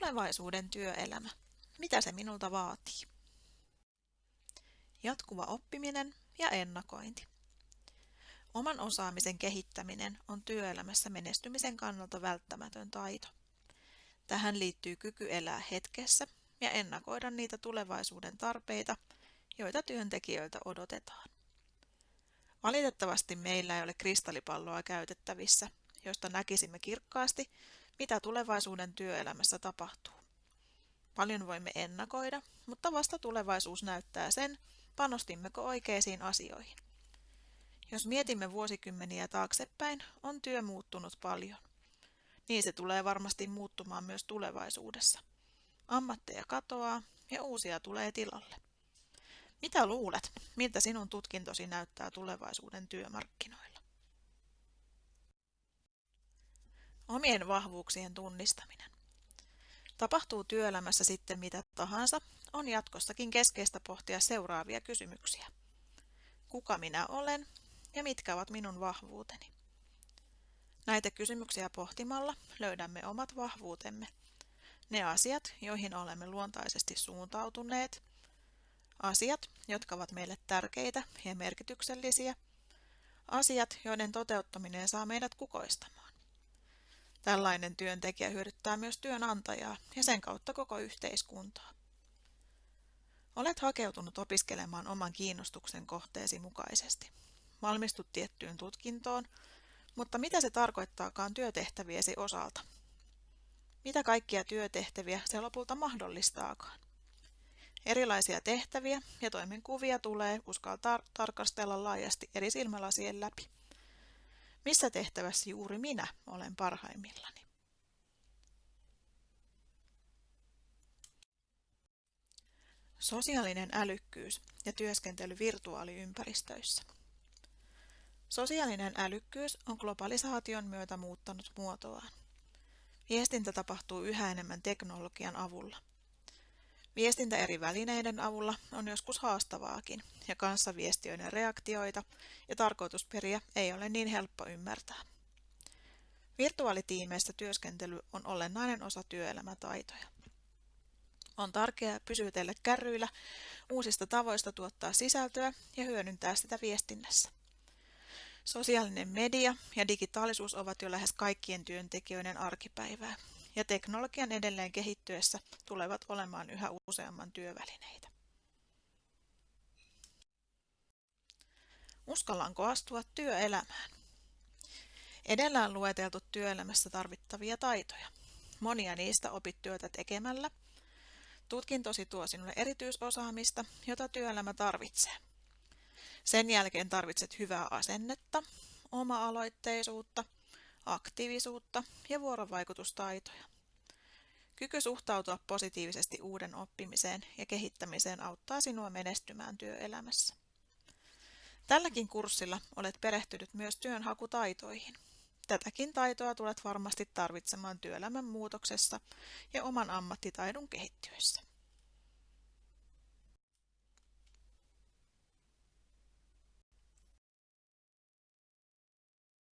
Tulevaisuuden työelämä. Mitä se minulta vaatii? Jatkuva oppiminen ja ennakointi. Oman osaamisen kehittäminen on työelämässä menestymisen kannalta välttämätön taito. Tähän liittyy kyky elää hetkessä ja ennakoida niitä tulevaisuuden tarpeita, joita työntekijöiltä odotetaan. Valitettavasti meillä ei ole kristallipalloa käytettävissä, josta näkisimme kirkkaasti, mitä tulevaisuuden työelämässä tapahtuu. Paljon voimme ennakoida, mutta vasta tulevaisuus näyttää sen, panostimmeko oikeisiin asioihin. Jos mietimme vuosikymmeniä taaksepäin, on työ muuttunut paljon. Niin se tulee varmasti muuttumaan myös tulevaisuudessa. Ammatteja katoaa ja uusia tulee tilalle. Mitä luulet, miltä sinun tutkintosi näyttää tulevaisuuden työmarkkinoilla? Omien vahvuuksien tunnistaminen. Tapahtuu työelämässä sitten mitä tahansa, on jatkossakin keskeistä pohtia seuraavia kysymyksiä. Kuka minä olen ja mitkä ovat minun vahvuuteni? Näitä kysymyksiä pohtimalla löydämme omat vahvuutemme. Ne asiat, joihin olemme luontaisesti suuntautuneet, asiat, jotka ovat meille tärkeitä ja merkityksellisiä, asiat, joiden toteuttaminen saa meidät kukoistamaan. Tällainen työntekijä hyödyttää myös työnantajaa ja sen kautta koko yhteiskuntaa. Olet hakeutunut opiskelemaan oman kiinnostuksen kohteesi mukaisesti. Valmistut tiettyyn tutkintoon, mutta mitä se tarkoittaakaan työtehtäviesi osalta? Mitä kaikkia työtehtäviä se lopulta mahdollistaakaan? Erilaisia tehtäviä ja toimenkuvia tulee uskaltaa tarkastella laajasti eri silmälasien läpi. Missä tehtävässä juuri minä olen parhaimmillani? Sosiaalinen älykkyys ja työskentely virtuaaliympäristöissä. Sosiaalinen älykkyys on globalisaation myötä muuttanut muotoaan. Viestintä tapahtuu yhä enemmän teknologian avulla. Viestintä eri välineiden avulla on joskus haastavaakin, ja kanssaviestiöiden reaktioita ja tarkoitusperiä ei ole niin helppo ymmärtää. Virtuaalitiimeissä työskentely on olennainen osa työelämätaitoja. On tärkeää pysytellä kärryillä uusista tavoista tuottaa sisältöä ja hyödyntää sitä viestinnässä. Sosiaalinen media ja digitaalisuus ovat jo lähes kaikkien työntekijöiden arkipäivää, ja teknologian edelleen kehittyessä tulevat olemaan yhä useamman työvälineitä. Uskallanko astua työelämään? Edellä on lueteltu työelämässä tarvittavia taitoja. Monia niistä opit työtä tekemällä. Tutkintosi tuo sinulle erityisosaamista, jota työelämä tarvitsee. Sen jälkeen tarvitset hyvää asennetta, oma-aloitteisuutta, aktiivisuutta ja vuorovaikutustaitoja. Kyky suhtautua positiivisesti uuden oppimiseen ja kehittämiseen auttaa sinua menestymään työelämässä. Tälläkin kurssilla olet perehtynyt myös työnhakutaitoihin. Tätäkin taitoa tulet varmasti tarvitsemaan työelämän muutoksessa ja oman ammattitaidon kehittyessä.